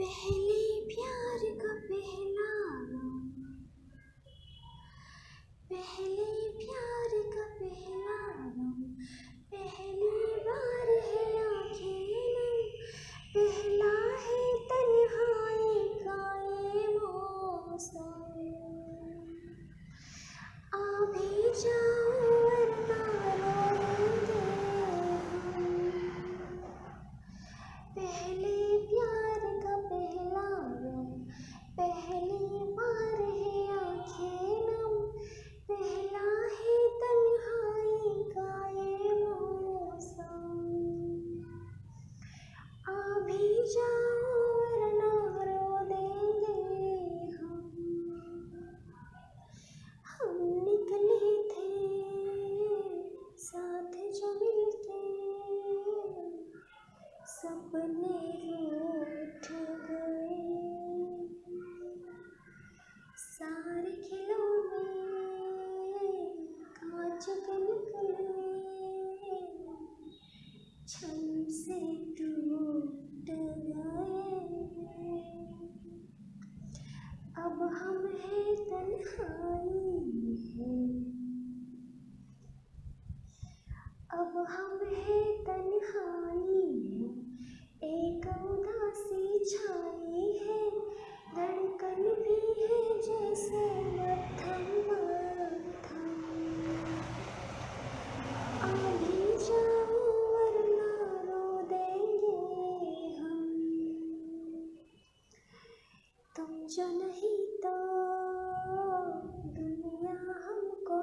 पहले प्यार का पहला सपने उठ गए। सारे खिलौने कांच चुके जो नहीं तो दुनिया हमको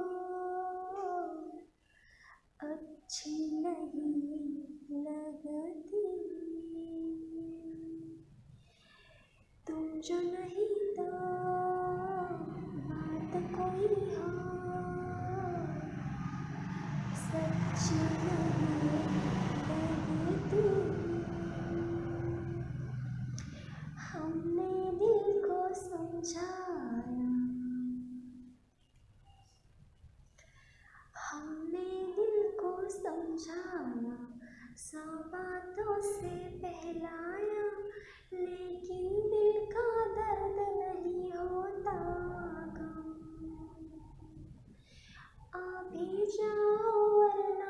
अच्छी नहीं लगती। तुम जो नहीं तो बात कोई हो, सच्ची नहीं। जाया सौ बातों से बहलाया लेकिन दिल का दर्द नहीं होता अभी जाओ वरना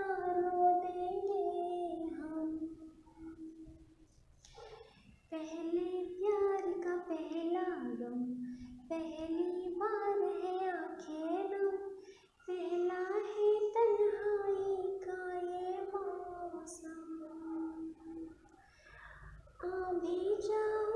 じ。